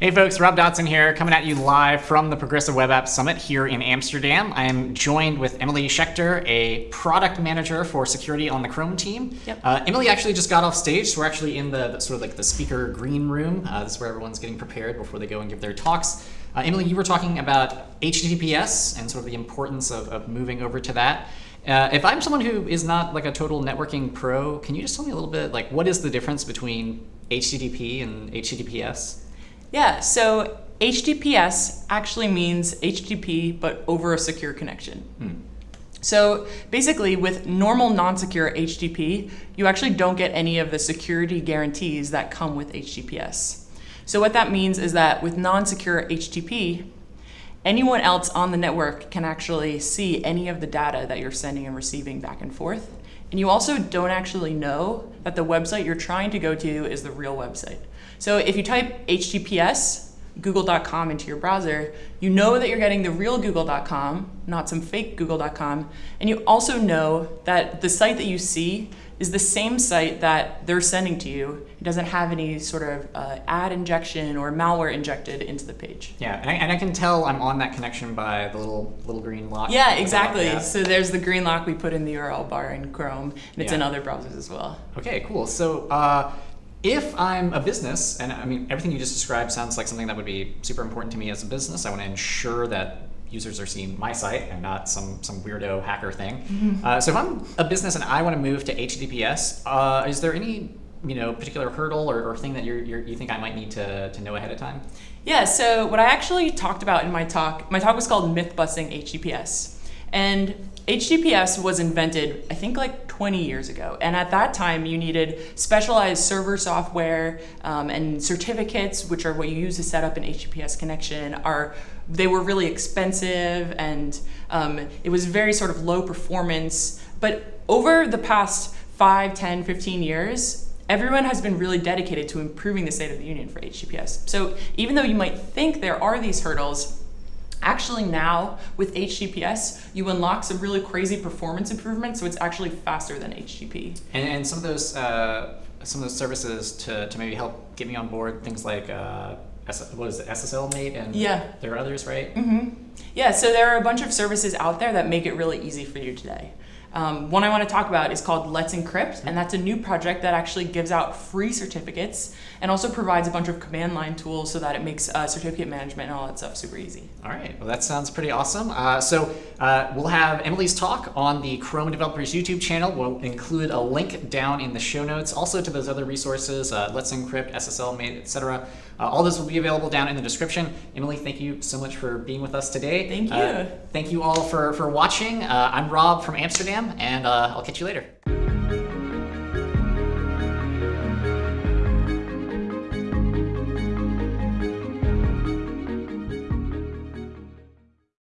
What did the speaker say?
Hey folks, Rob Dodson here, coming at you live from the Progressive Web App Summit here in Amsterdam. I am joined with Emily Schechter, a product manager for security on the Chrome team. Yep. Uh, Emily actually just got off stage, so we're actually in the, the sort of like the speaker green room. Uh, this is where everyone's getting prepared before they go and give their talks. Uh, Emily, you were talking about HTTPS and sort of the importance of, of moving over to that. Uh, if I'm someone who is not like a total networking pro, can you just tell me a little bit like what is the difference between HTTP and HTTPS? Yeah, so HTTPS actually means HTTP, but over a secure connection. Hmm. So basically, with normal non-secure HTTP, you actually don't get any of the security guarantees that come with HTTPS. So what that means is that with non-secure HTTP, anyone else on the network can actually see any of the data that you're sending and receiving back and forth. And you also don't actually know that the website you're trying to go to is the real website. So if you type HTTPS google.com into your browser, you know that you're getting the real google.com, not some fake google.com, and you also know that the site that you see is the same site that they're sending to you. It doesn't have any sort of uh, ad injection or malware injected into the page. Yeah, and I, and I, can tell I'm on that connection by the little little green lock. Yeah, exactly. So there's the green lock we put in the URL bar in Chrome, and it's yeah. in other browsers as well. Okay, cool. So uh, if I'm a business, and I mean, everything you just described sounds like something that would be super important to me as a business. I want to ensure that users are seeing my site and not some some weirdo hacker thing. Mm -hmm. uh, so if I'm a business and I want to move to HTTPS, uh, is there any you know particular hurdle or, or thing that you're, you're, you think I might need to, to know ahead of time? Yeah. So what I actually talked about in my talk, my talk was called myth busting HTTPS, and HTTPS was invented, I think like 20 years ago. And at that time, you needed specialized server software um, and certificates, which are what you use to set up an HTTPS connection, are they were really expensive and um, it was very sort of low performance. But over the past 5, 10, 15 years, everyone has been really dedicated to improving the state of the union for HTTPS. So even though you might think there are these hurdles, Actually now, with HTTPS, you unlock some really crazy performance improvements, so it's actually faster than HTTP. And, and some of those uh, some of those services to, to maybe help get me on board, things like uh, what is it, SSLMate, and yeah. there are others, right? Mm -hmm. Yeah, so there are a bunch of services out there that make it really easy for you today. Um, one I want to talk about is called Let's Encrypt, and that's a new project that actually gives out free certificates and also provides a bunch of command line tools so that it makes uh, certificate management and all that stuff super easy. All right, well that sounds pretty awesome. Uh, so uh, we'll have Emily's talk on the Chrome Developers YouTube channel. We'll include a link down in the show notes, also to those other resources, uh, Let's Encrypt, SSL etc. Uh, all this will be available down in the description. Emily, thank you so much for being with us today. Thank you. Uh, thank you all for, for watching. I'm Rob from Amsterdam and uh, I'll catch you later.